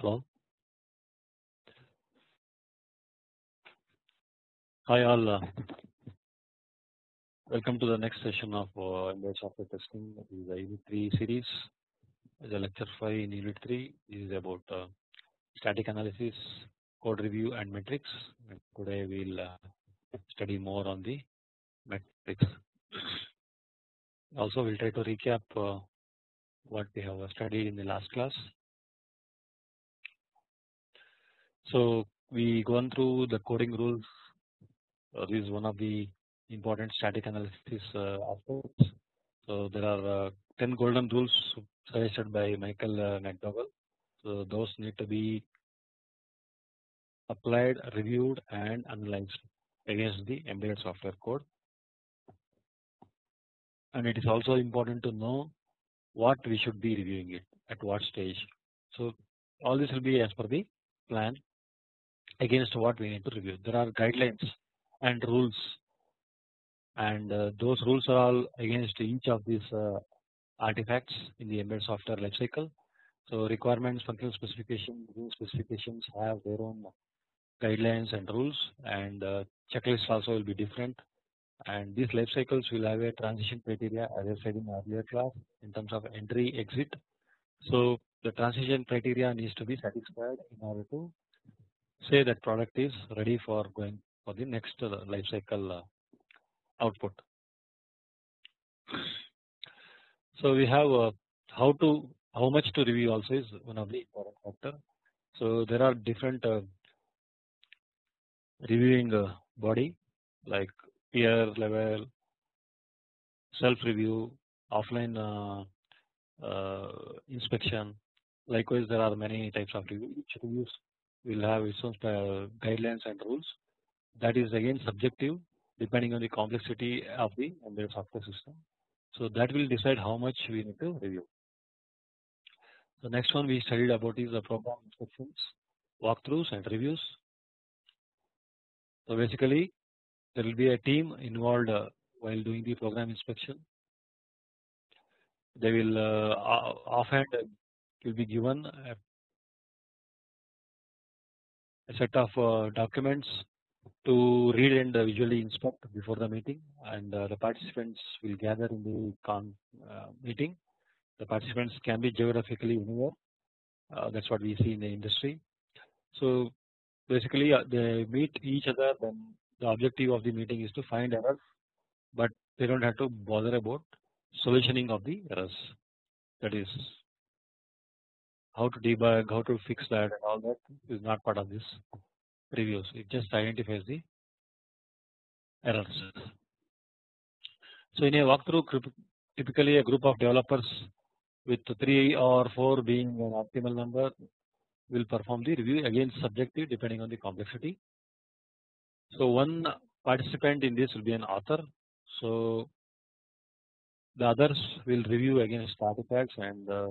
Hello. Hi all. Uh, welcome to the next session of uh, embedded software testing. This is the Unit 3 series. The lecture 5 in Unit 3 is about uh, static analysis, code review, and metrics. Today we'll uh, study more on the metrics. Also, we'll try to recap uh, what we have studied in the last class. So we gone through the coding rules. Uh, this is one of the important static analysis uh, aspects. So there are uh, 10 golden rules suggested by Michael uh, McDougall. So those need to be applied, reviewed, and analyzed against the embedded software code. And it is also important to know what we should be reviewing it at what stage. So all this will be as per the plan against what we need to review. There are guidelines and rules and uh, those rules are all against each of these uh, artifacts in the embedded software lifecycle. So requirements, functional specifications, rule specifications have their own guidelines and rules and uh, checklists also will be different and these life cycles will have a transition criteria as I said in earlier class in terms of entry exit. So the transition criteria needs to be satisfied in order to say that product is ready for going for the next uh, life cycle uh, output. So we have uh, how to how much to review also is one of the important factor. So there are different reviewing body like peer level, self review, offline inspection. Likewise, there are many types of reviews will have its own guidelines and rules. That is again subjective depending on the complexity of the embedded software system. So that will decide how much we need to review. The next one we studied about is the program inspections, walkthroughs and reviews. So basically there will be a team involved uh, while doing the program inspection. They will uh, offhand will be given a, a set of uh, documents to read and visually inspect before the meeting and uh, the participants will gather in the con uh, meeting. The participants can be geographically anywhere uh, that is what we see in the industry. So basically they meet each other then the objective of the meeting is to find errors but they do not have to bother about solutioning of the errors that is how to debug, how to fix that and all that is not part of this reviews it just identifies the errors. So in a walkthrough typically a group of developers with 3 or 4 being an optimal number will perform the review again subjective depending on the complexity. So one participant in this will be an author. So the others will review against artifacts and uh,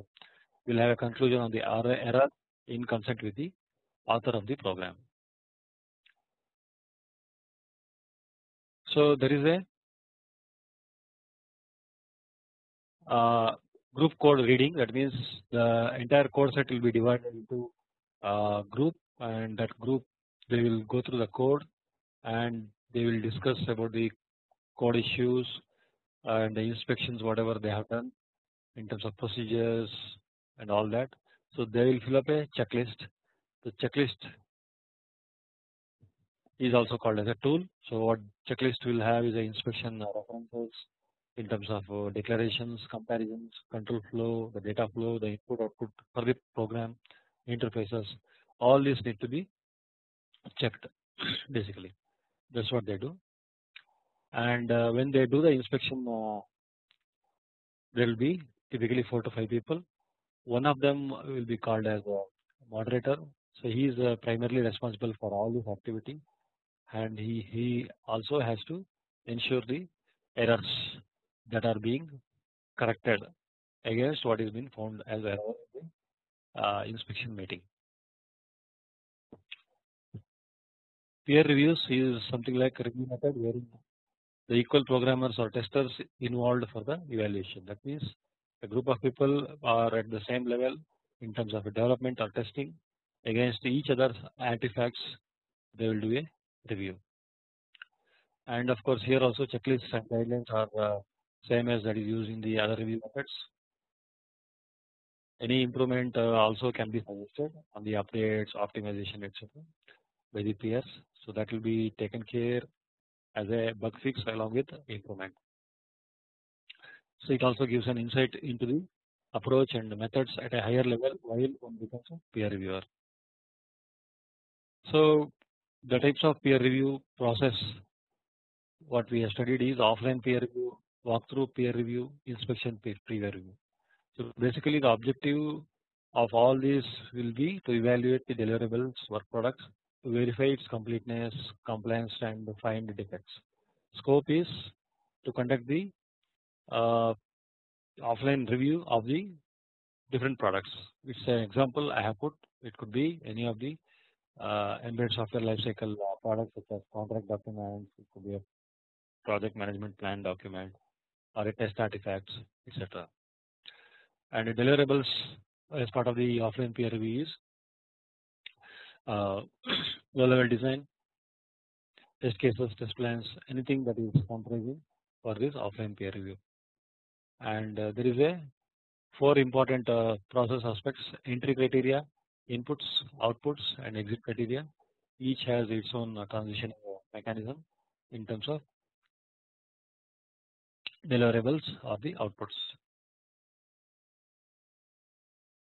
uh, will have a conclusion on the error in consent with the author of the program. So there is a uh, group code reading that means the entire code set will be divided into a group and that group they will go through the code and they will discuss about the code issues and the inspections whatever they have done in terms of procedures and all that. So they will fill up a checklist. The checklist is also called as a tool. So what checklist will have is a inspection references in terms of uh, declarations, comparisons, control flow, the data flow, the input output for the program, interfaces. All these need to be checked basically. That's what they do. And uh, when they do the inspection, uh, there will be typically four to five people. One of them will be called as a moderator. So he is uh, primarily responsible for all this activity and he, he also has to ensure the errors that are being corrected against what is being found as error in the uh, inspection meeting. Peer reviews is something like review method wherein the equal programmers or testers involved for the evaluation. That means a group of people are at the same level in terms of development or testing against each other artifacts they will do a review and of course here also checklists and guidelines are uh, same as that is used in the other review methods. Any improvement uh, also can be suggested on the updates, optimization, etc. by the peers. So that will be taken care as a bug fix along with improvement. So it also gives an insight into the approach and methods at a higher level while one becomes a peer reviewer. So the types of peer review process what we have studied is offline peer review, walkthrough peer review, inspection peer review. So basically the objective of all these will be to evaluate the deliverables work products to verify its completeness, compliance and find defects. Scope is to conduct the offline review of the different products. It's an example I have put. It could be any of the uh, embedded software lifecycle uh, products such as contract documents. It could be a project management plan document or a test artifacts, etc. And deliverables as part of the offline peer review is uh, low level design, test cases, test plans, anything that is comprising for this offline peer review. And uh, there is a four important uh, process aspects entry criteria, inputs, outputs and exit criteria. Each has its own uh, transition mechanism in terms of deliverables or the outputs.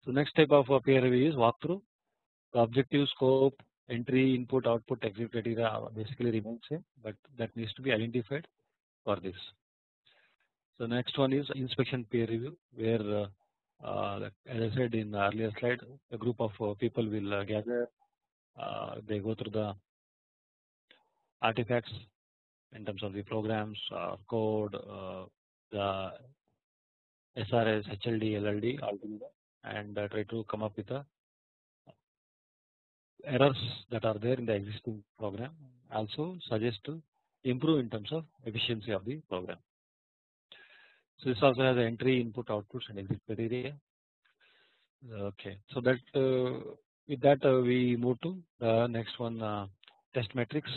So next type of peer review is walkthrough. The objective scope, entry, input, output, exit criteria basically remain same, but that needs to be identified for this. So next one is inspection peer review, where uh, as I said in the earlier slide, a group of uh, people will uh, gather. Uh, they go through the artifacts in terms of the programs, code, the SRS, HLD, LLD and try to come up with the errors that are there in the existing program. Also suggest to improve in terms of efficiency of the program. So this also has entry, input, outputs, and exit criteria. Okay, so that uh, with that uh, we move to the next one uh, test metrics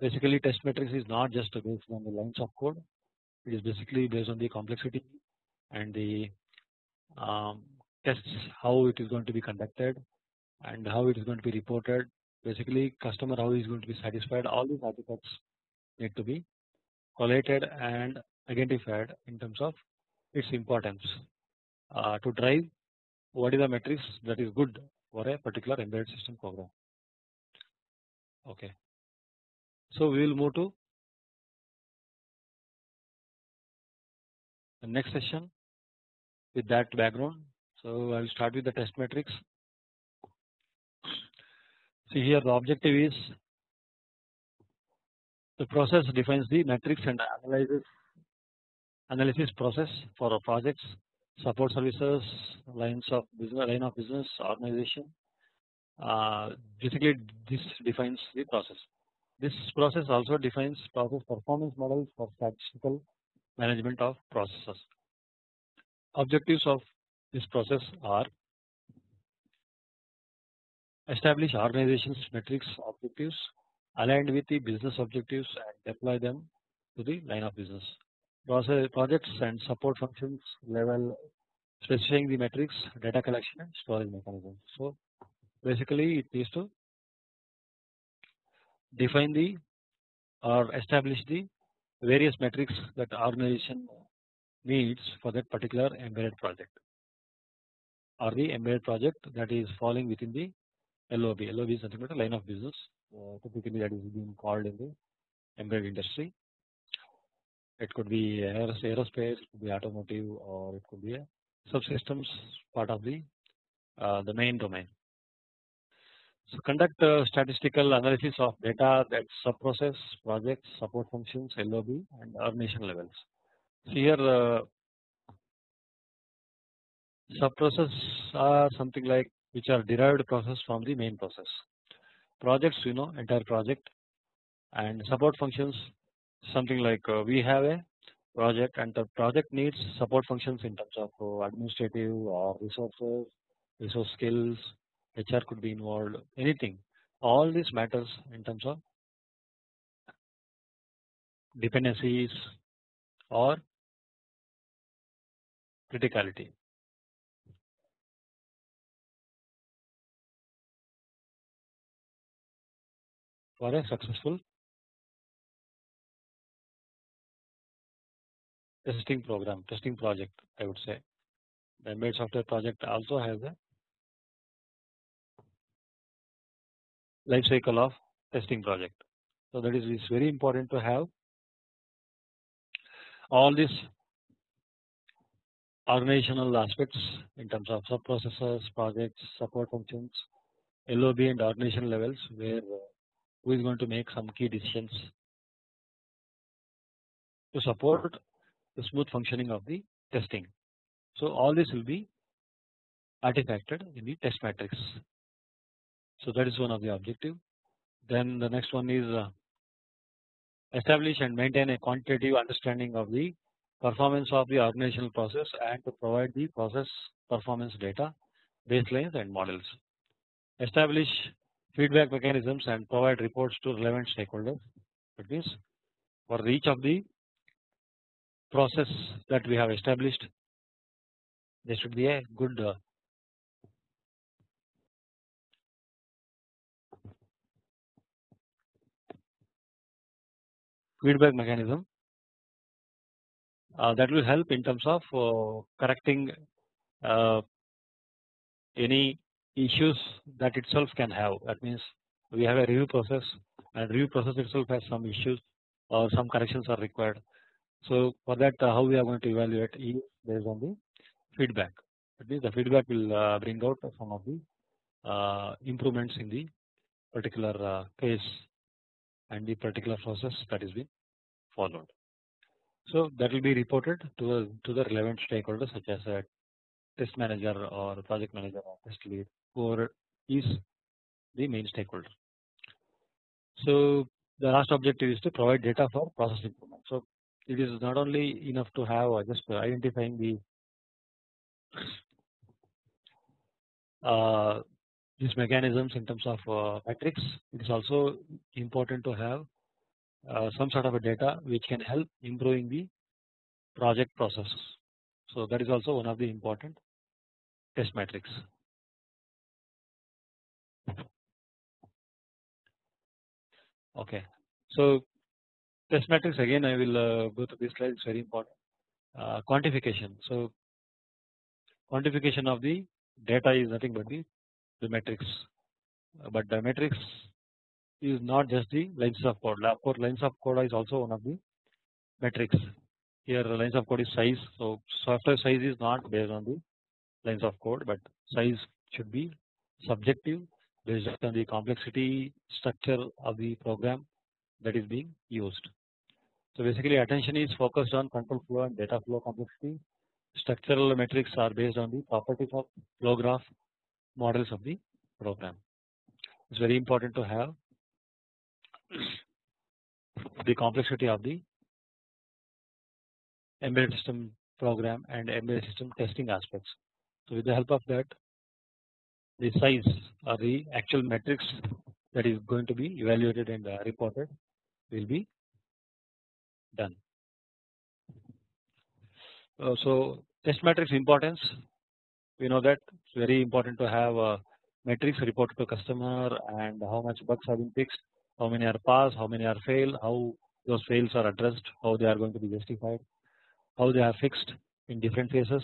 basically test matrix is not just based on the lines of code. It is basically based on the complexity and the um, tests how it is going to be conducted and how it is going to be reported. Basically customer how is going to be satisfied. All these artifacts need to be collated and identified in terms of its importance uh, to drive what is the matrix that is good for a particular embedded system program okay so we will move to the next session with that background. So I will start with the test matrix. See here the objective is the process defines the matrix and analyzes analysis process for our projects, support services, lines of business, line of business, organization. Uh, basically, this defines the process. This process also defines process performance models for statistical management of processes. Objectives of this process are establish organization's metrics objectives aligned with the business objectives and deploy them to the line of business. Projects and support functions level specifying the metrics, data collection and storage mechanism. So basically it needs to define the or establish the various metrics that organization needs for that particular embedded project or the embedded project that is falling within the LOB. LOB is nothing but a line of business uh, typically that is being called in the embedded industry. It could be aerospace, could be automotive or it could be a subsystems part of the uh, the main domain. So conduct statistical analysis of data that sub-process, projects, support functions, LOB and organization levels. So here uh, subprocess are something like which are derived process from the main process. Projects you know entire project and support functions something like uh, we have a project and the project needs support functions in terms of uh, administrative or resources, resource skills, HR could be involved anything all this matters in terms of dependencies or criticality. For a successful testing program, testing project, I would say. The embedded software project also has a life cycle of testing project. So that is it's very important to have all these organizational aspects in terms of sub processors, projects, support functions, LOB and organization levels where uh, who is going to make some key decisions to support the smooth functioning of the testing. So all this will be artifacted in the test matrix. So that is one of the objective. Then the next one is uh, establish and maintain a quantitative understanding of the performance of the organizational process and to provide the process performance data baselines and models. Establish feedback mechanisms and provide reports to relevant stakeholders. That means for each of the process that we have established there should be a good uh, feedback mechanism uh, that will help in terms of uh, correcting uh, any issues that itself can have that means we have a review process and review process itself has some issues or some corrections are required. So for that uh, how we are going to evaluate is based on the feedback that means the feedback will uh, bring out some of the uh, improvements in the particular case and the particular process that is being followed. So that will be reported to the to the relevant stakeholders such as a test manager or project manager or test lead whoever is the main stakeholder. So the last objective is to provide data for process improvement. So it is not only enough to have uh, just identifying the uh, these mechanisms in terms of uh, metrics. It is also important to have uh, some sort of a data which can help improving the project process So that is also one of the important test metrics. Okay, so test matrix again I will uh, go to this slide. It's very important. Uh, quantification. So quantification of the data is nothing but the the metrics, uh, but the metrics is not just the lines of code. Of course, lines of code is also one of the matrix Here lines of code is size. So software size is not based on the lines of code, but size should be subjective based on the complexity structure of the program that is being used. So basically attention is focused on control flow and data flow complexity. Structural metrics are based on the properties of flow graph models of the program. It's very important to have the complexity of the embedded system program and embedded system testing aspects. So with the help of that the size or the actual metrics that is going to be evaluated and uh, reported will be done. Uh, so test matrix importance we know that it's very important to have uh, metrics reported to customer and how much bugs have been fixed how many are passed, how many are failed, how those fails are addressed, how they are going to be justified, how they are fixed in different phases.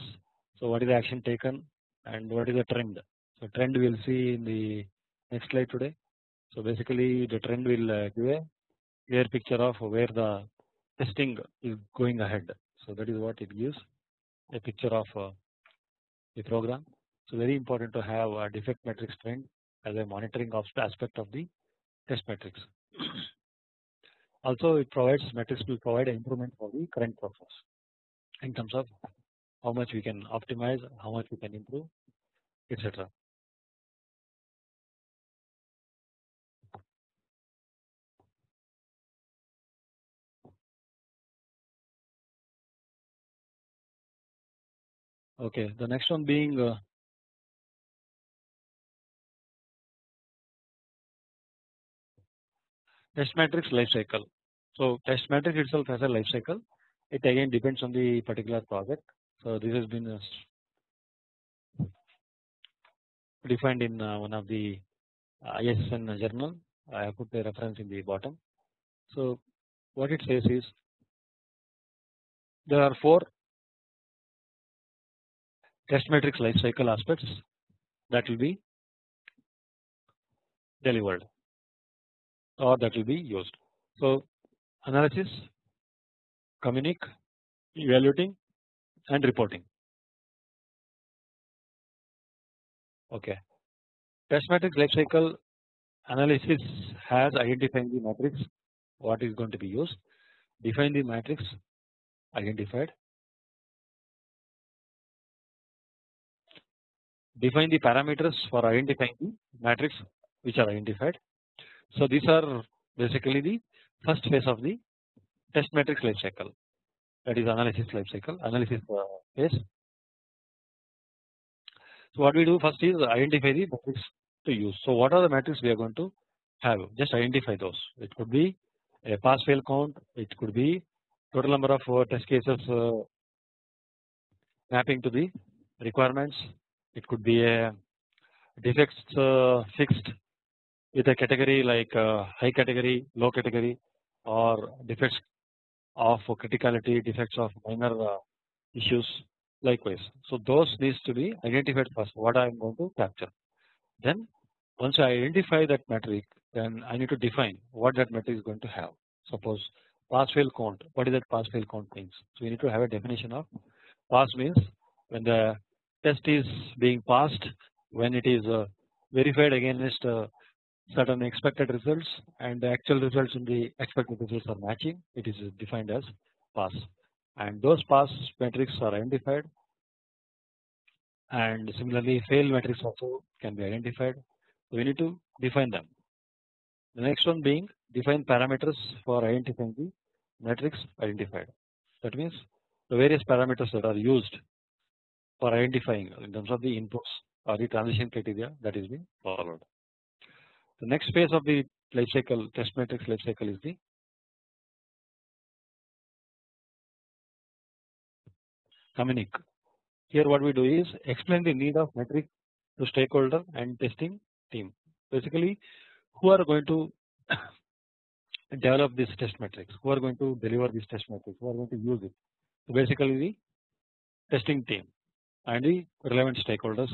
So what is the action taken and what is the trend. So trend we will see in the next slide today. So basically the trend will uh, give a clear picture of where the testing is going ahead. So that is what it gives a picture of uh, the program. So very important to have a defect matrix trend as a monitoring of aspect of the test matrix. Also it provides matrix will provide improvement for the current process in terms of how much we can optimize, how much we can improve etc. Okay, the next one being uh, test matrix life cycle. So test matrix itself has a life cycle. It again depends on the particular project. So this has been uh, defined in uh, one of the uh, ISN journal. I have put the reference in the bottom. So what it says is there are four test matrix life cycle aspects that will be delivered or that will be used. So analysis, communic, evaluating and reporting. Okay. Test matrix life cycle analysis has identified the matrix what is going to be used, define the matrix identified, define the parameters for identifying the matrix which are identified. So these are basically the first phase of the test matrix life cycle that is analysis life cycle analysis uh, phase. So what we do first is identify the matrix to use. So what are the matrix we are going to have just identify those it could be a pass fail count it could be total number of uh, test cases uh, mapping to the requirements it could be a defects uh, fixed with a category like uh, high category, low category or defects of criticality, defects of minor uh, issues likewise. So those needs to be identified first what I am going to capture. Then once I identify that metric then I need to define what that metric is going to have. Suppose pass fail count what is that pass fail count means. So we need to have a definition of pass means when the test is being passed when it is uh, verified against uh, certain expected results and the actual results in the expected results are matching. It is defined as pass. And those pass metrics are identified. And similarly fail metrics also can be identified. So we need to define them. The next one being define parameters for identifying the metrics identified. That means the various parameters that are used for identifying in terms of the inputs or the transition criteria that is being followed. The next phase of the life cycle test matrix life cycle is the communic. Here what we do is explain the need of metric to stakeholder and testing team. Basically who are going to develop this test matrix, who are going to deliver this test matrix, who are going to use it. So basically the testing team and the relevant stakeholders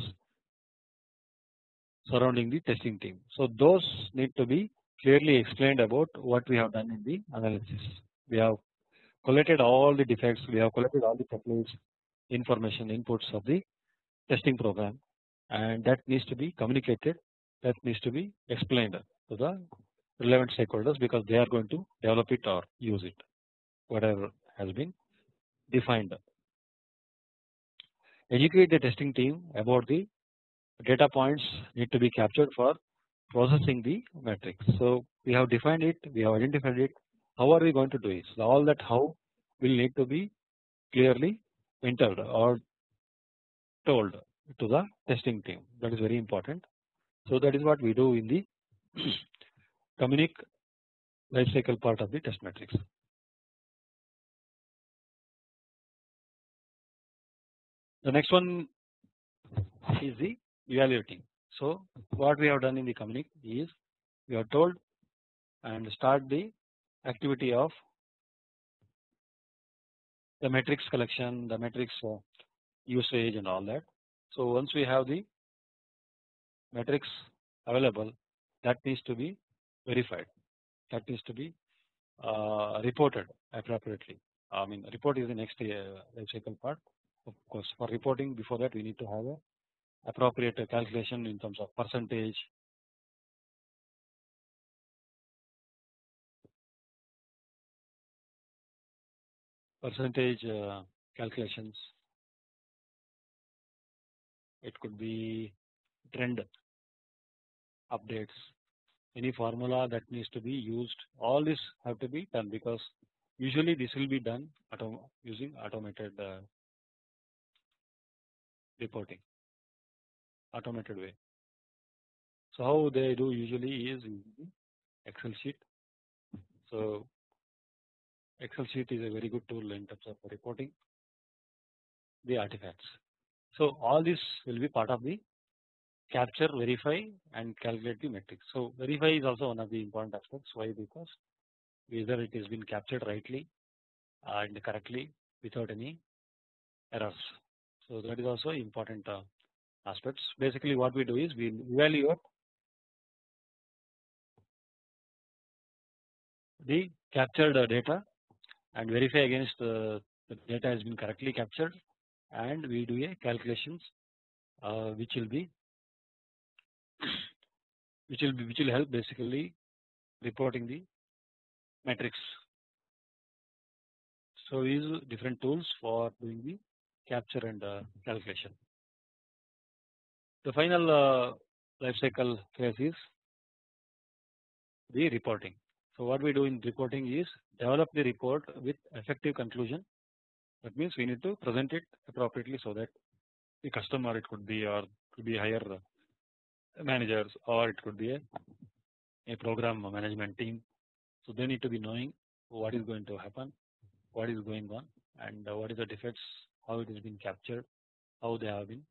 surrounding the testing team. So those need to be clearly explained about what we have done in the analysis. We have collected all the defects, we have collected all the templates, information inputs of the testing program and that needs to be communicated that needs to be explained to the relevant stakeholders because they are going to develop it or use it whatever has been defined. Educate the testing team about the data points need to be captured for processing the matrix. So we have defined it, we have identified it. How are we going to do it? So all that how will need to be clearly entered or told to the testing team. That is very important. So that is what we do in the communic lifecycle part of the test matrix. The next one is the evaluating. So what we have done in the communic is we are told and start the activity of the matrix collection, the matrix uh, usage and all that. So once we have the matrix available that needs to be verified that needs to be uh, reported appropriately I mean report is the next uh, life cycle part of course for reporting before that we need to have a appropriate calculation in terms of percentage. Percentage uh, calculations. It could be trend updates. Any formula that needs to be used all this have to be done because usually this will be done using automated uh, reporting automated way. So how they do usually is Excel sheet So Excel sheet is a very good tool in terms of reporting the artifacts. So all this will be part of the capture, verify and calculate the metrics. So verify is also one of the important aspects. Why? Because whether it has been captured rightly and correctly without any errors. So that is also important uh, aspects. Basically, what we do is we evaluate the captured data and verify against uh, the data has been correctly captured and we do a calculations uh, which will be which will be which will help basically reporting the metrics. So we use different tools for doing the capture and uh, calculation. The final uh, life cycle phase is the reporting. So what we do in reporting is develop the report with effective conclusion. That means we need to present it appropriately so that the customer it could be or could be higher managers or it could be a, a program management team. So they need to be knowing what is going to happen, what is going on, and what is the defects, how it has been captured, how they have been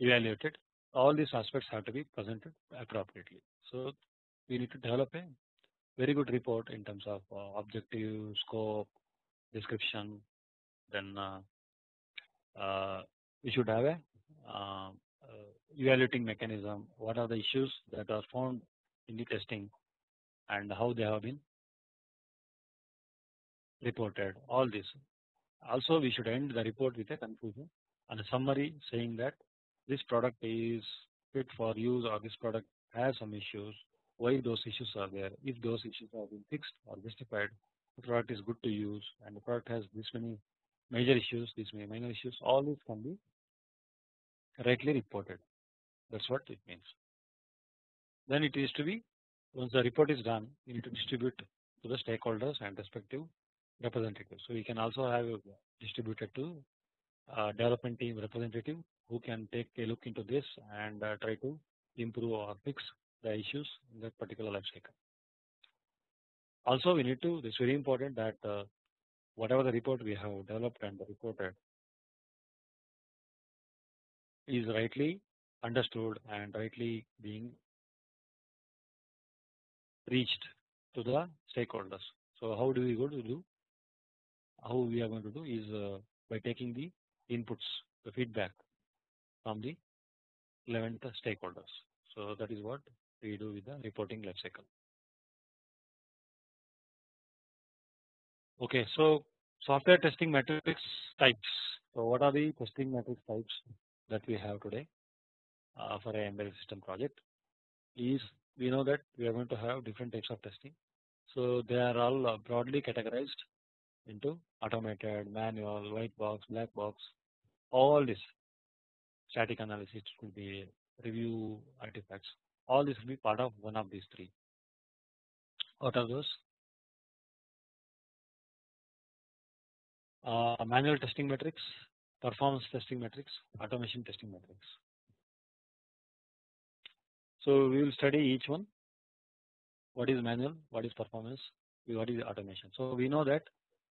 evaluated. All these aspects have to be presented appropriately. So we need to develop a very good report in terms of uh, objective, scope, description. Then uh, uh, we should have a um, uh, evaluating mechanism, what are the issues that are found in the testing and how they have been reported all this. Also we should end the report with a conclusion and a summary saying that this product is fit for use or this product has some issues why those issues are there if those issues have been fixed or justified the product is good to use and the product has this many major issues these many minor issues all these can be rightly reported that is what it means. Then it is to be once the report is done you need to distribute to the stakeholders and respective representatives. So we can also have distributed to uh, development team representative who can take a look into this and uh, try to improve or fix the issues in that particular life cycle. Also we need to this is very important that uh, whatever the report we have developed and reported is rightly understood and rightly being reached to the stakeholders. So how do we go to do? How we are going to do is uh, by taking the inputs, the feedback from the relevant stakeholders. So that is what we do with the reporting lifecycle. Okay, so software testing metrics types. So what are the testing metrics types that we have today uh, for a embedded system project? Is we know that we are going to have different types of testing. So they are all uh, broadly categorized into automated, manual, white box, black box, all this static analysis will be review artifacts. All this will be part of one of these three. What are those? Uh, manual testing metrics, performance testing metrics, automation testing metrics. So we will study each one. What is manual? What is performance? What is automation? So we know that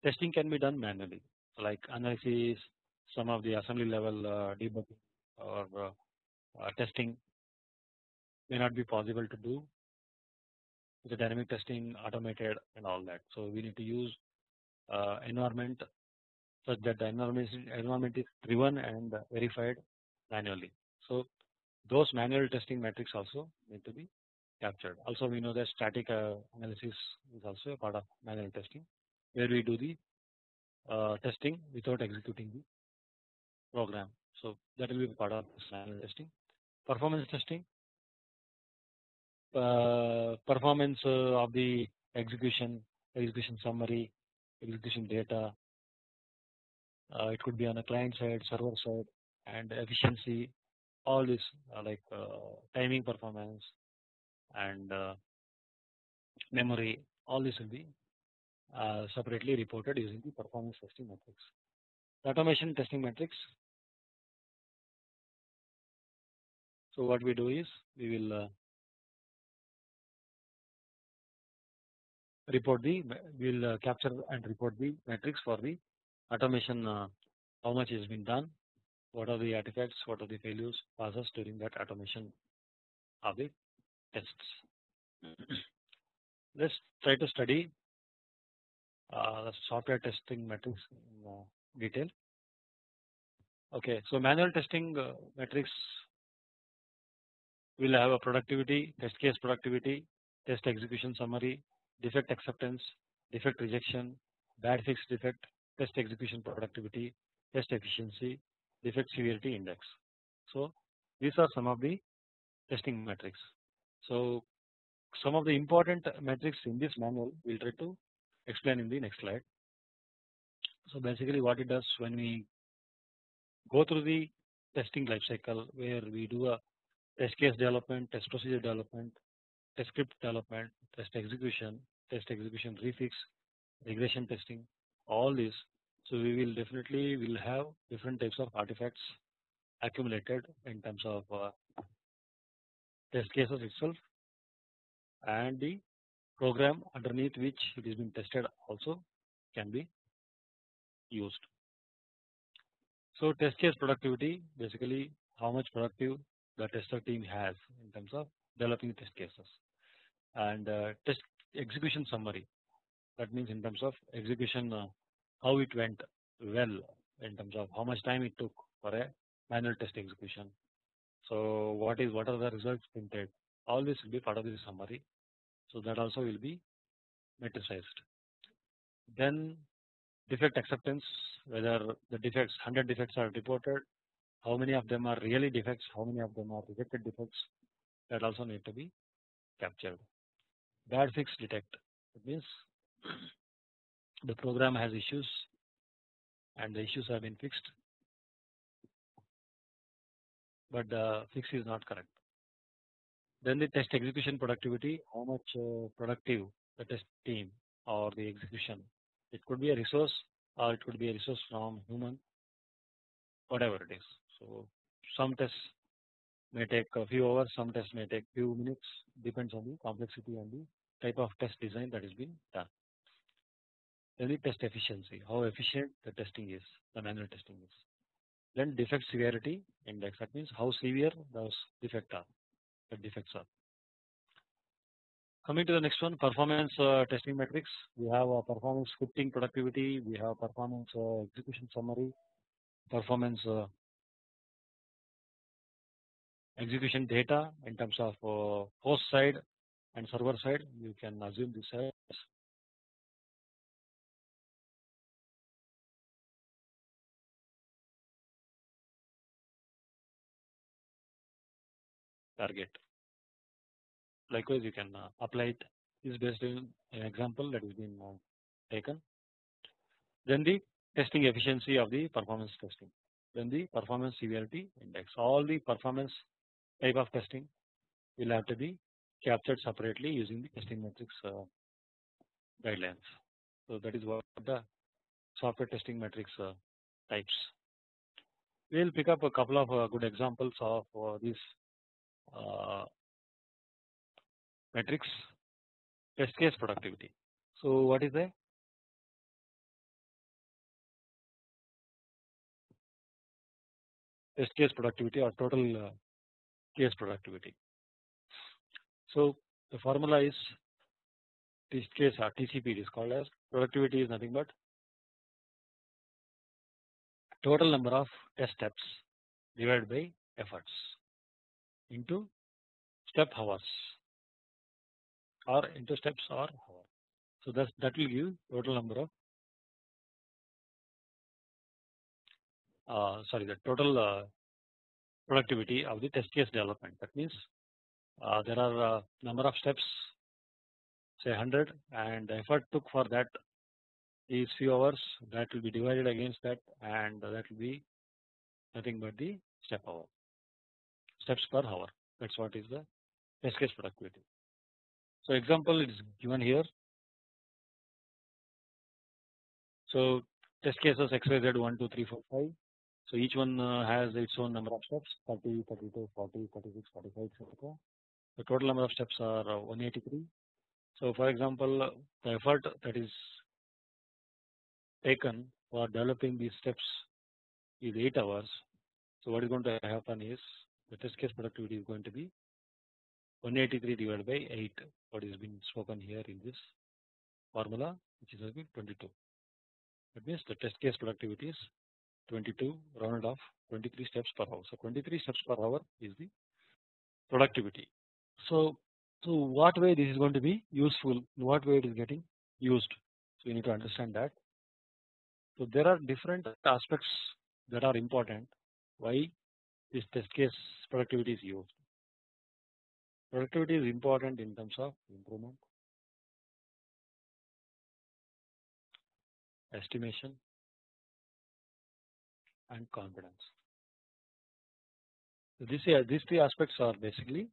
testing can be done manually, like analysis, some of the assembly level uh, debugging or uh, uh, testing may not be possible to do the dynamic testing automated and all that. So we need to use uh, environment such that the environment environment is driven and verified manually. So those manual testing metrics also need to be captured. Also we know that static uh, analysis is also a part of manual testing where we do the uh, testing without executing the program. So that will be part of manual testing. Performance testing, uh, performance uh, of the execution, execution summary, execution data. Uh, it could be on the client side, server side, and efficiency. All this like timing performance and memory. All this will be separately reported using the performance testing metrics. The automation testing metrics So what we do is we will uh, report the we will uh, capture and report the metrics for the automation uh, how much has been done what are the artifacts what are the failures passes during that automation of the tests. Let's try to study uh, the software testing metrics in uh, detail. Okay, so manual testing uh, metrics will have a productivity, test case productivity, test execution summary, defect acceptance, defect rejection, bad fix defect, test execution productivity, test efficiency, defect severity index. So these are some of the testing metrics. So some of the important metrics in this manual we will try to explain in the next slide. So basically what it does when we go through the testing life cycle where we do a test case development, test procedure development, test script development, test execution, test execution refix, regression testing, all this. So we will definitely will have different types of artifacts accumulated in terms of uh, test cases itself and the program underneath which it is being tested also can be used. So test case productivity basically how much productive the tester team has in terms of developing test cases and uh, test execution summary that means in terms of execution uh, how it went well in terms of how much time it took for a manual test execution. So what is what are the results printed all this will be part of the summary so that also will be metricized. Then defect acceptance whether the defects 100 defects are reported how many of them are really defects how many of them are rejected defects that also need to be captured. Bad fix detect it means the program has issues and the issues have been fixed but the fix is not correct. Then the test execution productivity how much uh, productive the test team or the execution it could be a resource or it could be a resource from human whatever it is. So some tests may take a few hours some tests may take few minutes depends on the complexity and the type of test design that is being done. Then the test efficiency how efficient the testing is the manual testing is. Then defect severity index that means how severe those defects are defects are. Coming to the next one performance uh, testing metrics. We have a performance scripting productivity. We have performance uh, execution summary. Performance uh, execution data in terms of uh, host side and server side. You can assume this as target. Likewise, you can uh, apply it is based on an example that has been uh, taken. Then the testing efficiency of the performance testing. Then the performance severity index. All the performance type of testing will have to be captured separately using the testing metrics uh, guidelines. So that is what the software testing metrics types. We will pick up a couple of good examples of these metrics test case productivity. So what is the test case productivity or total uh, case productivity. So the formula is test case or TCP it is called as productivity is nothing but total number of test steps divided by efforts into step hours or into steps or hour. So that that will give total number of uh, sorry the total uh, productivity of the test case development. That means uh, there are uh, number of steps say 100 and the effort took for that is few hours that will be divided against that and that will be nothing but the step hour steps per hour that is what is the test case productivity. So example it is given here. So test cases xyz 1 2 3 4 5 so each one uh, has its own number of steps 30 32 40 36 45 etc. The total number of steps are uh, 183 So for example, the effort that is taken for developing these steps is 8 hours. So what is going to happen is the test case productivity is going to be 183 divided by 8 what is being spoken here in this formula which is going to be 22. That means the test case productivity is 22 rounded off 23 steps per hour. So 23 steps per hour is the productivity. So so what way this is going to be useful? In what way it is getting used? So you need to understand that. So there are different aspects that are important. Why this test case productivity is used? Productivity is important in terms of improvement, estimation, and confidence. So this these three aspects are basically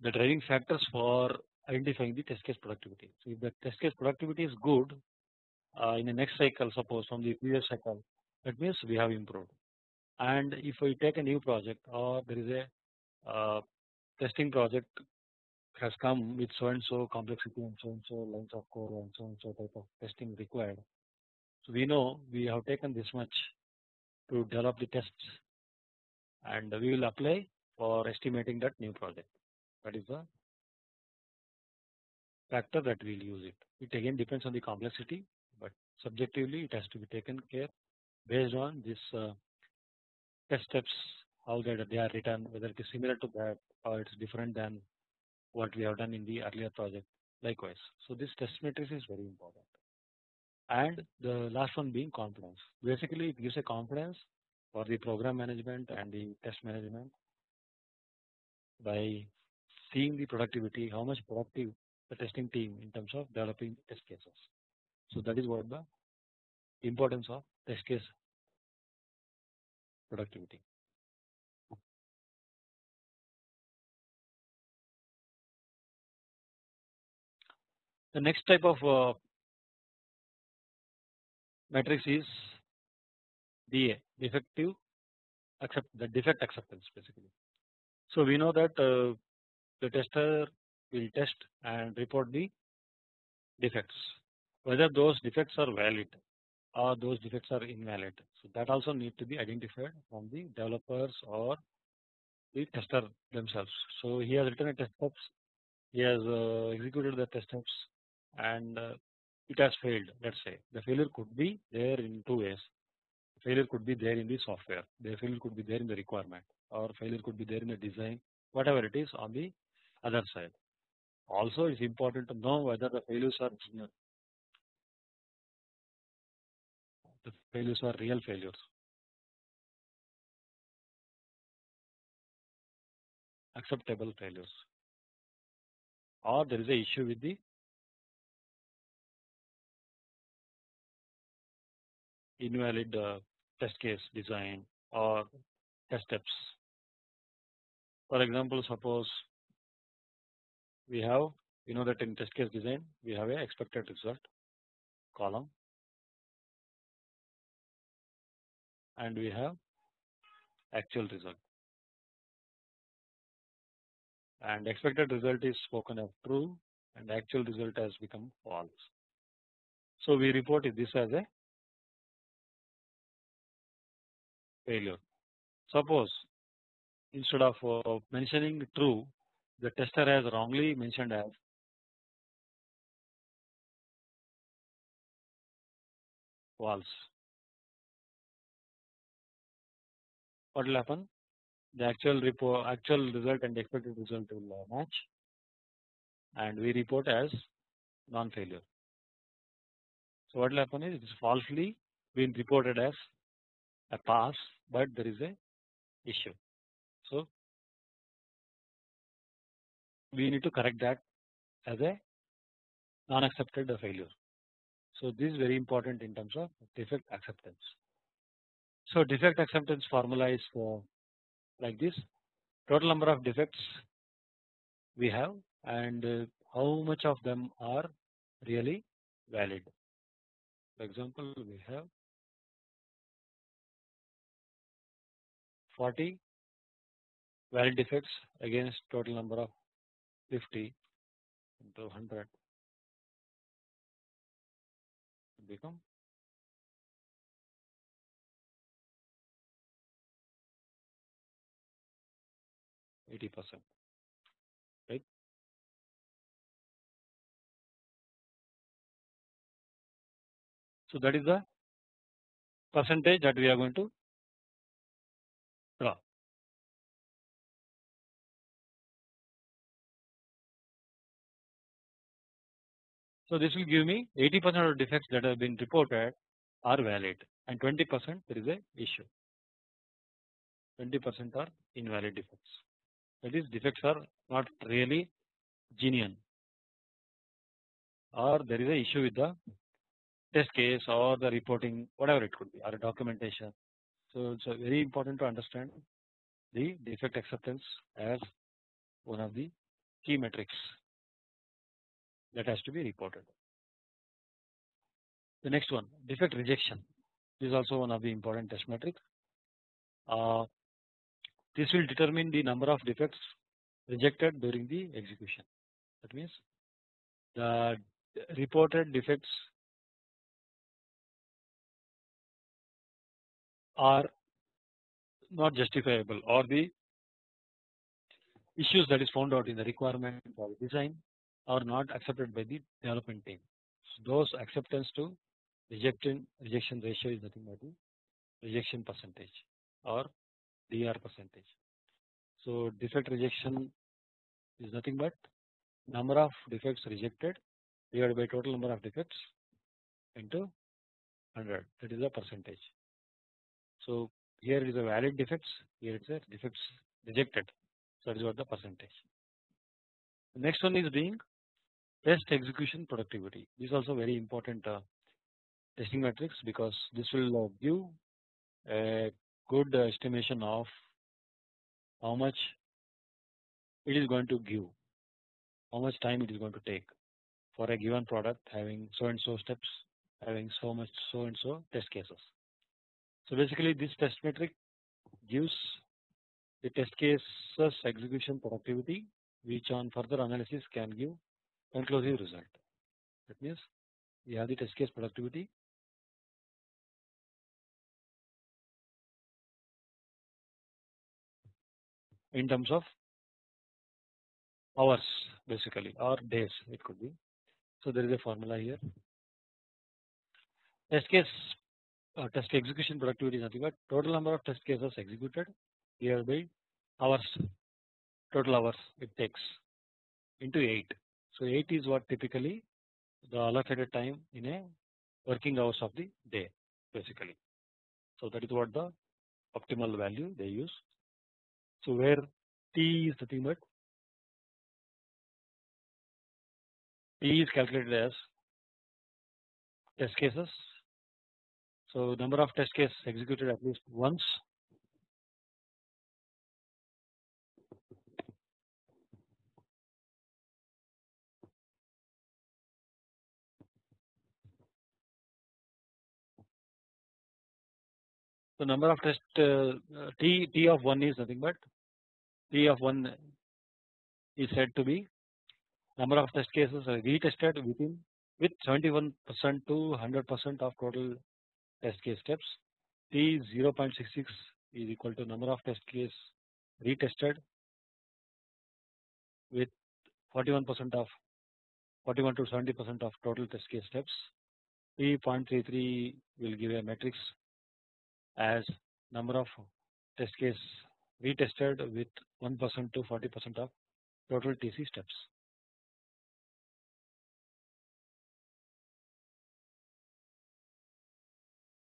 the driving factors for identifying the test case productivity. So if the test case productivity is good uh, in the next cycle suppose from the previous cycle that means we have improved and if we take a new project or there is a uh, testing project has come with so and so complexity and so and so lines of code and so and so type of testing required. So we know we have taken this much to develop the tests and we will apply for estimating that new project that is the factor that we will use it. It again depends on the complexity but subjectively it has to be taken care based on this uh, test steps how that they are written whether it is similar to that or it is different than what we have done in the earlier project likewise. So this test matrix is very important and the last one being confidence basically it gives a confidence for the program management and the test management by seeing the productivity how much productive the testing team in terms of developing test cases. So that is what the importance of test case productivity. The next type of uh, matrix is DA defective accept the defect acceptance basically. So we know that uh, the tester will test and report the defects whether those defects are valid or those defects are invalid. So that also need to be identified from the developers or the tester themselves. So he has written a test steps, he has uh, executed the test steps and uh, it has failed let us say the failure could be there in two ways failure could be there in the software the failure could be there in the requirement or failure could be there in the design whatever it is on the other side also it is important to know whether the failures are the failures are real failures. Acceptable failures. Or there is a issue with the invalid uh, test case design or test steps. For example, suppose we have you know that in test case design we have a expected result column and we have actual result and expected result is spoken of true and actual result has become false. So we report this as a failure. Suppose instead of uh, mentioning true the tester has wrongly mentioned as false. What will happen? The actual report, actual result and expected result will uh, match, and we report as non-failure. So what will happen is it is falsely been reported as a pass but there is a issue. So we need to correct that as a non accepted failure. So this is very important in terms of defect acceptance. So defect acceptance formula is uh, like this total number of defects we have and uh, how much of them are really valid. For example, we have 40 valid defects against total number of 50 into 100 become 80 percent right. So that is the percentage that we are going to draw. So this will give me 80 percent of defects that have been reported are valid and 20 percent there is a issue 20 percent are invalid defects that is defects are not really genuine or there is a issue with the test case or the reporting whatever it could be or documentation. So it's very important to understand the defect acceptance as one of the key metrics that has to be reported. The next one defect rejection this is also one of the important test metrics. Uh, this will determine the number of defects rejected during the execution. That means the reported defects are not justifiable or the issues that is found out in the requirement or design are not accepted by the development team. So those acceptance to rejection rejection ratio is nothing but the rejection percentage or DR percentage. So defect rejection is nothing but number of defects rejected divided by total number of defects into 100 that is the percentage. So here it is a valid defects here it is a defects rejected so that is what the percentage. The next one is being test execution productivity this is also very important uh, testing metrics because this will uh, give a good estimation of how much it is going to give how much time it is going to take for a given product having so and so steps having so much so and so test cases. So basically this test metric gives the test cases execution productivity which on further analysis can give conclusive result. That means we have the test case productivity in terms of hours basically or days it could be. So there is a formula here. Test case uh, test execution productivity is nothing but total number of test cases executed here by hours total hours it takes into 8. So 8 is what typically the allocated time in a working hours of the day basically. So that is what the optimal value they use. So where T is nothing but T is calculated as test cases. So number of test cases executed at least once So number of test uh, T T of 1 is nothing but T of 1 is said to be number of test cases retested within with 71 percent to 100 percent of total test case steps. T 0.66 is equal to number of test case retested with 41 percent of 41 to 70 percent of total test case steps. P 0.33 will give a matrix as number of test case retested with 1 percent to 40 percent of total TC steps.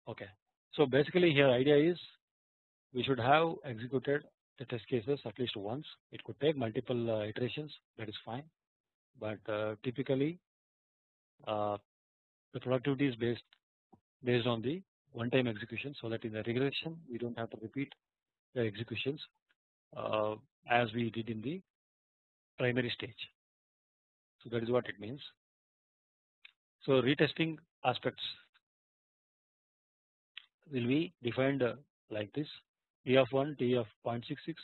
Okay. So basically here idea is we should have executed the test cases at least once it could take multiple uh, iterations that is fine but uh, typically uh, the productivity is based based on the one time execution so that in the regression we do not have to repeat the executions uh, as we did in the primary stage. So that is what it means. So retesting aspects will be defined uh, like this T of 1 T of 0.66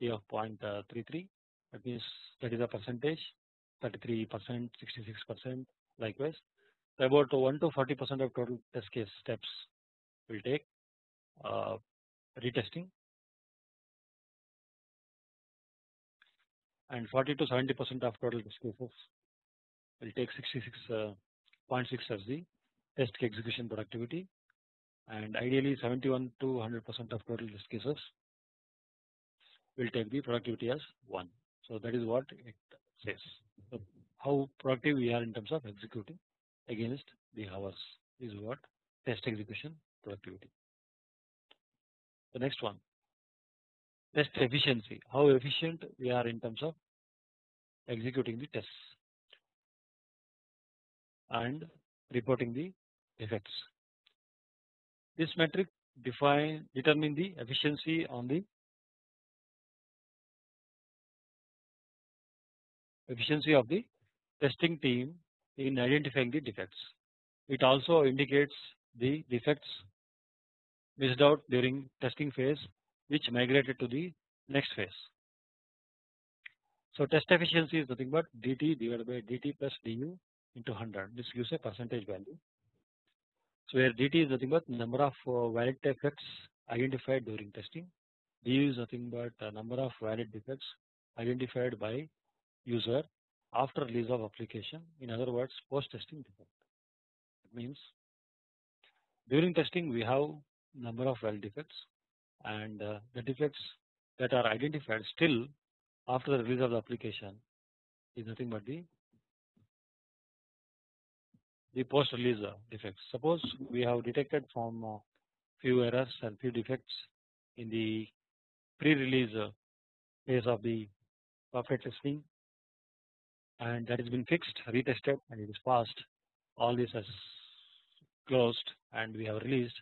T of 0.33 that means that is a percentage 33 percent 66 percent likewise about 1 to 40 percent of total test case steps will take uh, retesting and 40 to 70 percent of total test cases will take 66.6 uh, as the test execution productivity and ideally 71 to 100 percent of total test cases will take the productivity as 1. So that is what it says. So how productive we are in terms of executing against the hours is what test execution productivity. The next one test efficiency how efficient we are in terms of executing the tests and reporting the effects. This metric define determine the efficiency on the efficiency of the testing team in identifying the defects. It also indicates the defects missed out during testing phase which migrated to the next phase. So test efficiency is nothing but dt divided by dt plus du into 100 this gives a percentage value. So where dt is nothing but number of uh, valid defects identified during testing du is nothing but number of valid defects identified by user after release of application in other words post testing defect. It means during testing we have number of valid defects and uh, the defects that are identified still after the release of the application is nothing but the the post release uh, defects. Suppose we have detected from uh, few errors and few defects in the pre release phase of the software testing and that has been fixed retested and it is passed all this has closed and we have released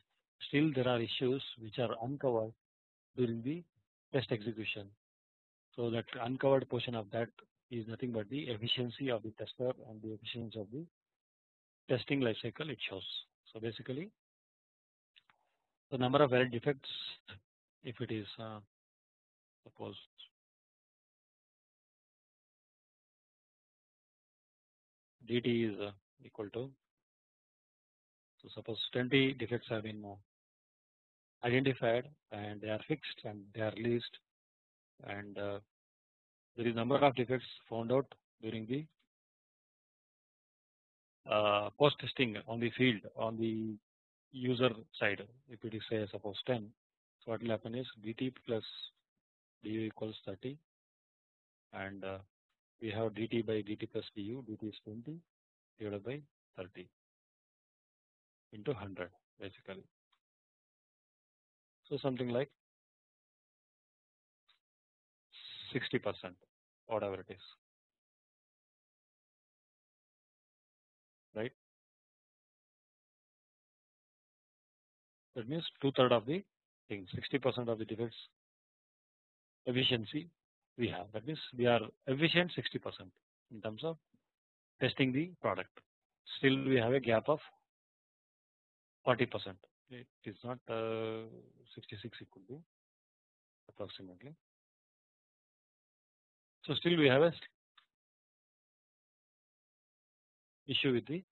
still there are issues which are uncovered during the test execution. So that uncovered portion of that is nothing but the efficiency of the tester and the efficiency of the testing life cycle it shows. So basically the number of valid defects if it is uh, suppose dt is uh, equal to so suppose 20 defects have been uh, identified and they are fixed and they are released. And uh, there is number of defects found out during the uh, post testing on the field on the user side if it is say suppose 10 so what will happen is dt plus du equals 30 and uh, we have dt by dt plus du dt is 20 divided by 30 into 100 basically. So something like 60 percent whatever it is. Right? That means two third of the thing 60 percent of the defects efficiency we have. That means we are efficient 60 percent in terms of testing the product. Still we have a gap of 40 percent it is not uh, 66 it could be approximately. So still we have a issue with the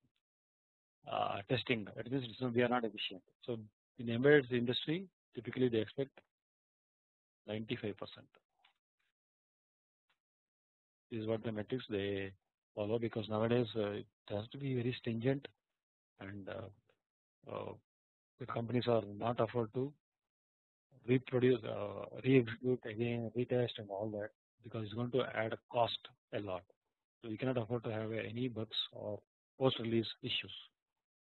uh, testing. That is we are not efficient. So in embedded industry typically they expect 95 percent. Is what the metrics they follow because nowadays uh, it has to be very stringent and uh, uh, the companies are not afford to reproduce uh, re-execute again retest and all that because it's going to add a cost a lot. So we cannot afford to have any bugs or post release issues.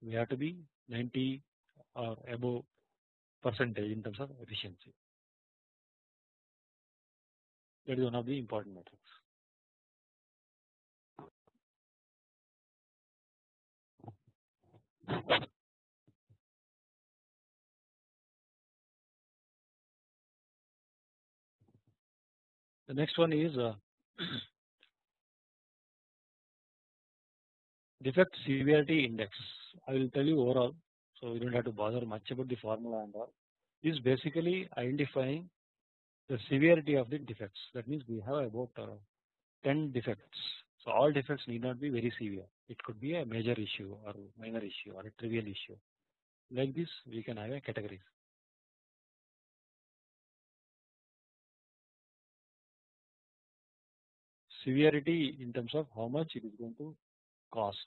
We have to be 90 or above percentage in terms of efficiency. That is one of the important metrics The next one is uh, defect severity index. I will tell you overall, so you don't have to bother much about the formula and all. This is basically identifying the severity of the defects. That means we have about uh, 10 defects. So all defects need not be very severe. It could be a major issue or minor issue or a trivial issue. Like this, we can have a categories. Severity in terms of how much it is going to cost.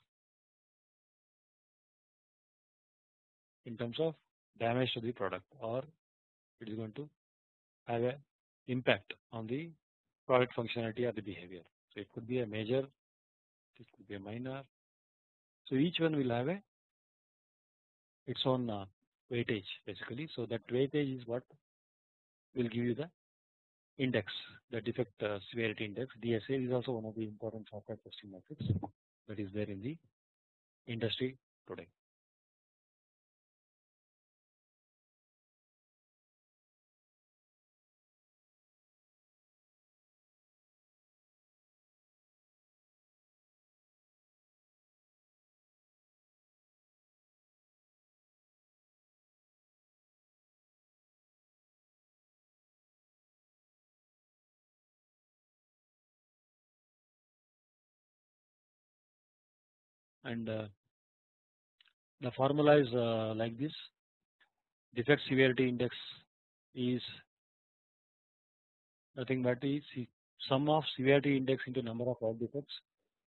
In terms of damage to the product or it is going to have a impact on the product functionality or the behavior. So it could be a major, it could be a minor. So each one will have a its own uh, weightage basically. So that weightage is what will give you the index, the defect uh, severity index. DSI is also one of the important software testing metrics that is there in the industry today. And uh, the formula is uh, like this defect severity index is nothing but is sum of severity index into number of valid defects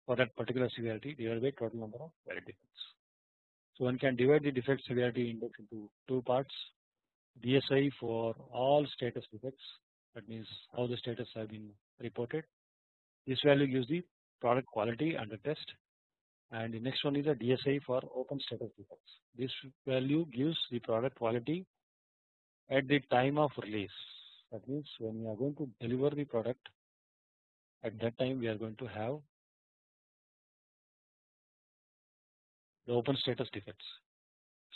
for that particular severity divided by total number of valid defects. So one can divide the defect severity index into two parts DSI for all status defects that means how the status have been reported. This value gives the product quality under test and the next one is a DSI for open status defects. This value gives the product quality at the time of release. That means when we are going to deliver the product, at that time we are going to have the open status defects.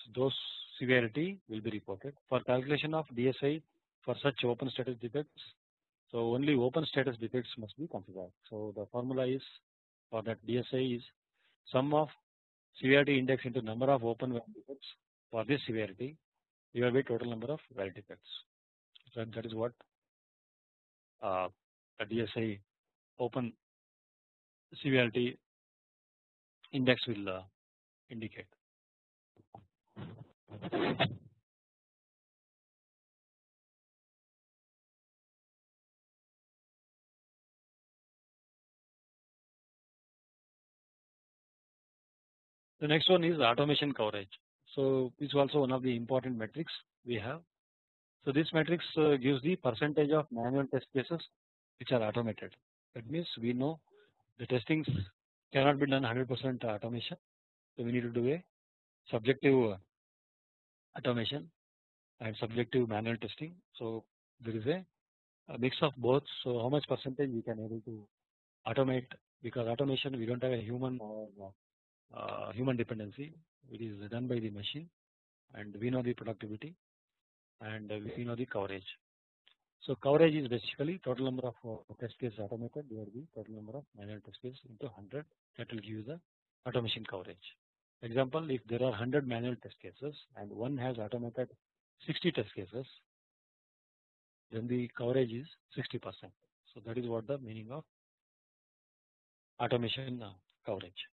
So those severity will be reported for calculation of DSI for such open status defects. So only open status defects must be considered. So the formula is for that DSI is sum of severity index into number of open valid defects for this severity divided by total number of valid defects. So that is what uh, a DSI open severity index will uh, indicate. The next one is automation coverage. So is also one of the important metrics we have. So this matrix uh, gives the percentage of manual test cases which are automated. That means we know the testings cannot be done 100% automation. So we need to do a subjective automation and subjective manual testing. So there is a, a mix of both. So how much percentage we can able to automate because automation we don't have a human or human dependency it is done by the machine and we know the productivity and we know the coverage. So coverage is basically total number of uh, test cases automated divided by total number of manual test cases into 100 that will give you the automation coverage. Example if there are 100 manual test cases and one has automated 60 test cases then the coverage is 60 percent. So that is what the meaning of automation uh, coverage.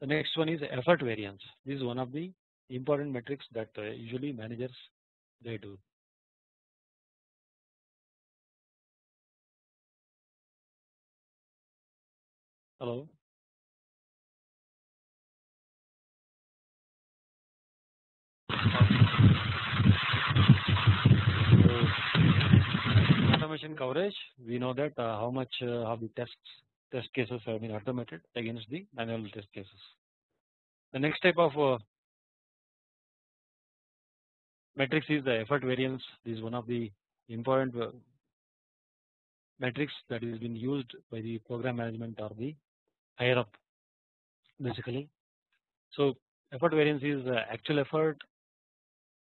The next one is effort variance. This is one of the important metrics that uh, usually managers they do. Hello. automation coverage we know that uh, how much uh, of the tests test cases have been automated against the manual test cases. The next type of uh, matrix is the effort variance. This is one of the important uh, metrics that is been used by the program management or the higher up basically. So effort variance is uh, actual effort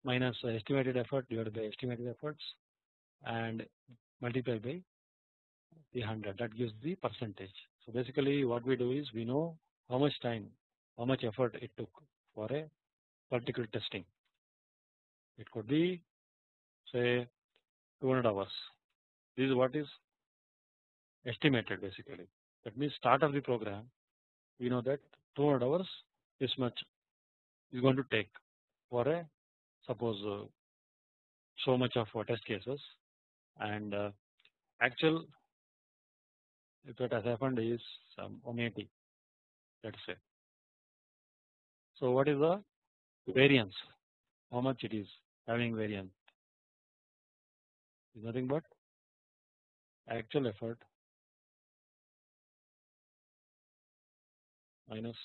minus estimated effort divided by estimated efforts and multiplied by the 100 that gives the percentage. So basically what we do is we know how much time how much effort it took for a particular testing. It could be say 200 hours. This is what is estimated basically. That means start of the program we know that 200 hours this much is going to take for a suppose uh, so much of uh, test cases and uh, actual if it has happened is some 180 let us say. So what is the variance how much it is having variance is nothing but actual effort minus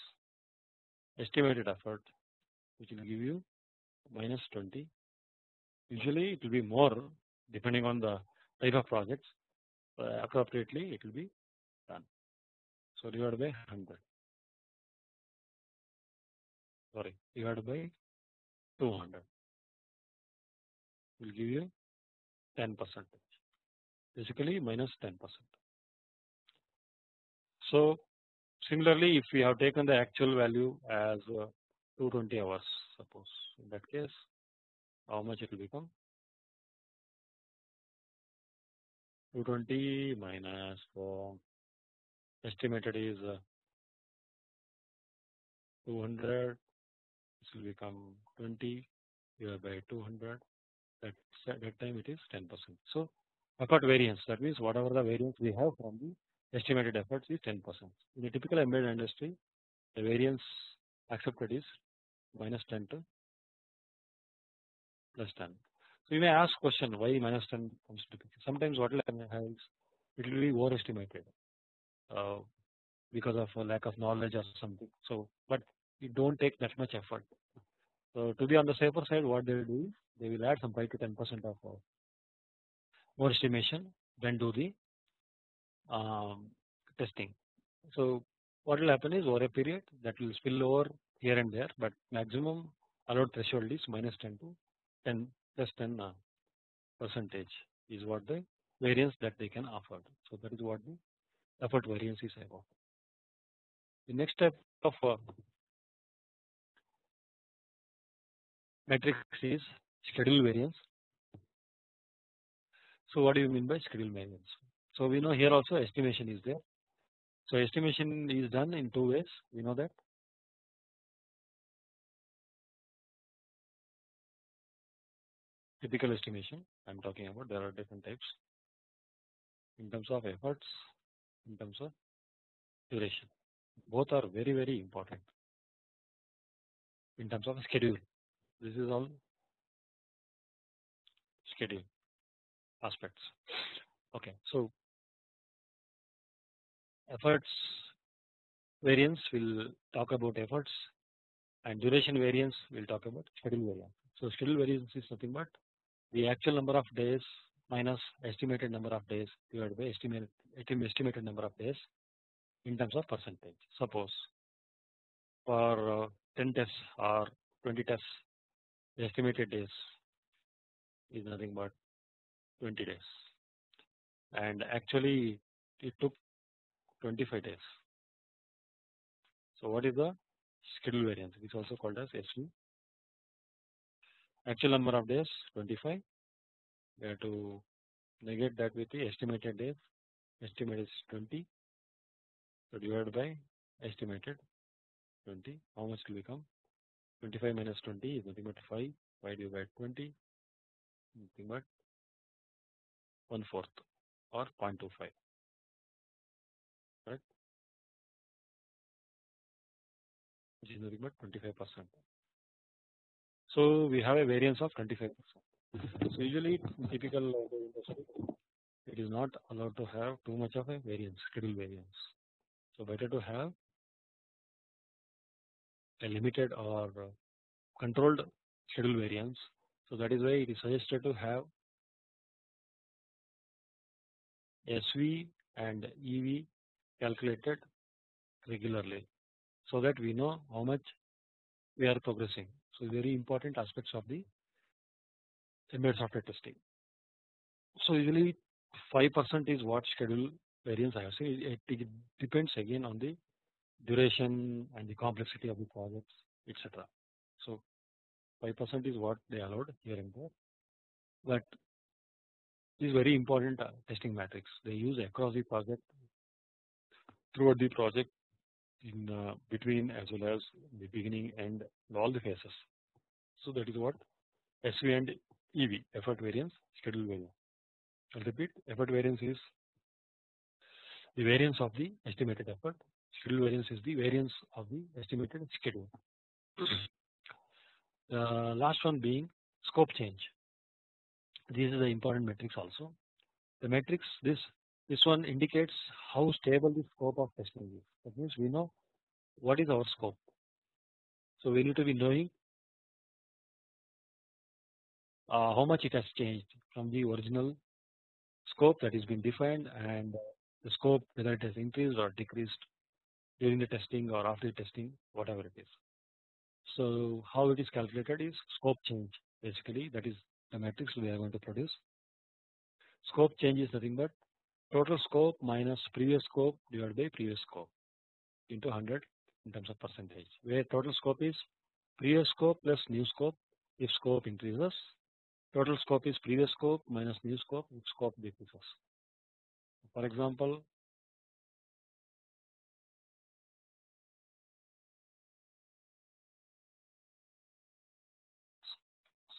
estimated effort which will give you minus 20 usually it will be more depending on the type of projects uh, appropriately it will be. So divided by 100 sorry divided by 200 will give you 10 percent. Basically minus 10 percent. So similarly if we have taken the actual value as uh, 220 hours suppose. In that case how much it will become? 220 minus 4 estimated is uh, 200 this will become 20 divided by 200 that that time it is 10 percent. So effort variance that means whatever the variance we have from the estimated efforts is 10 percent. In a typical embedded industry the variance accepted is minus 10 to plus 10. So you may ask question why minus 10 comes to picture. Sometimes what will happen is it will be overestimated uh, because of a lack of knowledge or something. So but you don't take that much effort. So to be on the safer side what they will do they will add some 5 to 10 percent of uh, more estimation then do the um, testing. So what will happen is over a period that will spill over here and there but maximum allowed threshold is minus 10 to 10 plus 10 uh, percentage is what the variance that they can afford. So that is what the effort variance is about. The next type of uh, matrix is schedule variance. So what do you mean by schedule variance? So we know here also estimation is there. So estimation is done in two ways we know that typical estimation I am talking about there are different types in terms of efforts in terms of duration. Both are very very important. In terms of schedule this is all schedule aspects. Okay so efforts variance will talk about efforts and duration variance will talk about schedule variance. So schedule variance is nothing but the actual number of days minus estimated number of days divided by estimated estimated number of days in terms of percentage. Suppose for uh, 10 tests or 20 tests the estimated days is nothing but 20 days and actually it took 25 days. So what is the schedule variance It is also called as SV actual number of days 25 we have to negate that with the estimated days. Estimate is 20 so divided by estimated 20 how much will become? 25 minus 20 is nothing but 5 5 divided by 20 nothing but 1 fourth or 0.25 right which is nothing but 25 percent. So we have a variance of 25 percent. So usually typical industry it is not allowed to have too much of a variance schedule variance. So better to have a limited or controlled schedule variance. So that is why it is suggested to have SV and EV calculated regularly so that we know how much we are progressing. So very important aspects of the embedded software testing. So usually 5% is what schedule variance I have seen. It, depends again on the duration and the complexity of the projects, etc. So 5% is what they allowed here and there, but This is very important uh, testing matrix. They use across the project, throughout the project, in uh, between as well as the beginning and all the phases. So that is what SV and EV effort variance schedule variance. I'll repeat effort variance is the variance of the estimated effort schedule variance is the variance of the estimated schedule. the uh, last one being scope change. This is the important matrix also. The matrix this this one indicates how stable the scope of testing is. That means we know what is our scope. So we need to be knowing uh, how much it has changed from the original scope that is been defined and the scope whether it has increased or decreased during the testing or after the testing whatever it is. So how it is calculated is scope change basically that is the matrix we are going to produce. Scope change is nothing but total scope minus previous scope divided by previous scope into 100 in terms of percentage where total scope is previous scope plus new scope if scope increases total scope is previous scope minus new scope if scope decreases. For example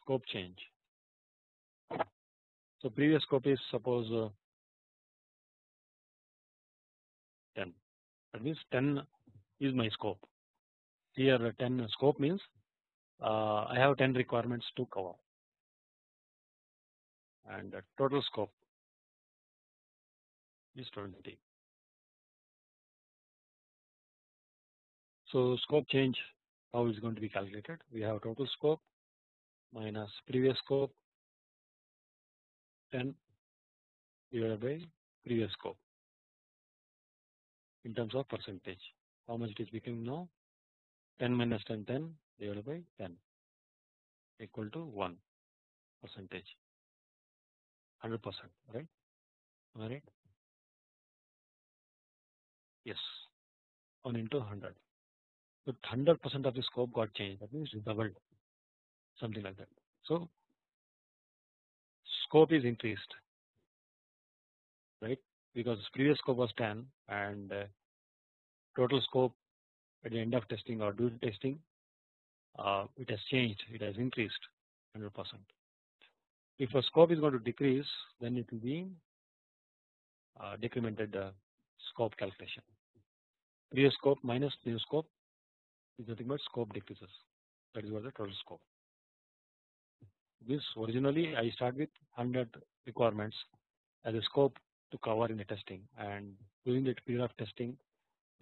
scope change. So previous scope is suppose uh, 10 that means 10 is my scope here 10 scope means uh, I have 10 requirements to cover and the total scope is 20. So scope change how is going to be calculated. We have total scope minus previous scope 10 divided by previous scope in terms of percentage. How much it is becoming now? 10 minus 10 10 divided by 10 equal to 1 percentage 100 percent right? Am I right? Yes. 1 into 100 but 100 percent of the scope got changed. That means doubled. Something like that. So scope is increased. Right? Because previous scope was 10 and uh, total scope at the end of testing or during testing uh, it has changed. It has increased 100 percent. If a scope is going to decrease then it will be uh, decremented uh, scope calculation. Previous scope minus new scope is nothing but scope decreases that is what the total scope. This originally I start with 100 requirements as a scope to cover in the testing and during the period of testing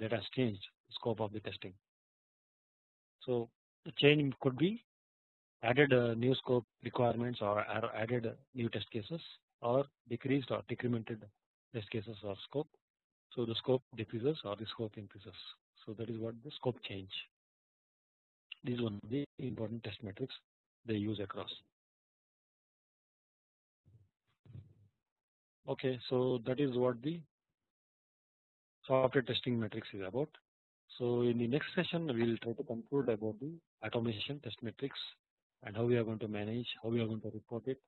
that has changed the scope of the testing. So the change could be added uh, new scope requirements or added new test cases or decreased or decremented test cases or scope. So the scope decreases or the scope increases. So that is what the scope change. This is one of the important test metrics they use across. Okay, so that is what the software testing metrics is about. So in the next session we will try to conclude about the automation test metrics and how we are going to manage, how we are going to report it.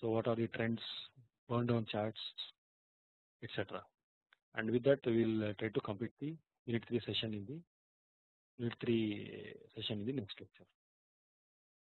So what are the trends, burn down charts, etc. And with that we will uh, try to complete the unit 3 session in the unit 3 session in the next lecture.